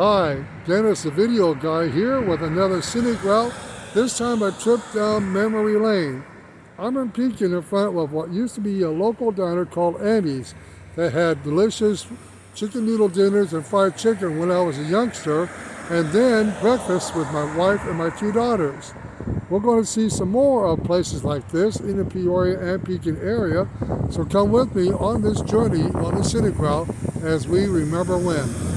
Hi, Dennis the Video Guy here with another scenic route, this time a trip down memory lane. I'm in Pekin in front of what used to be a local diner called Andy's that had delicious chicken noodle dinners and fried chicken when I was a youngster and then breakfast with my wife and my two daughters. We're going to see some more of places like this in the Peoria and Pekin area, so come with me on this journey on the scenic route as we remember when.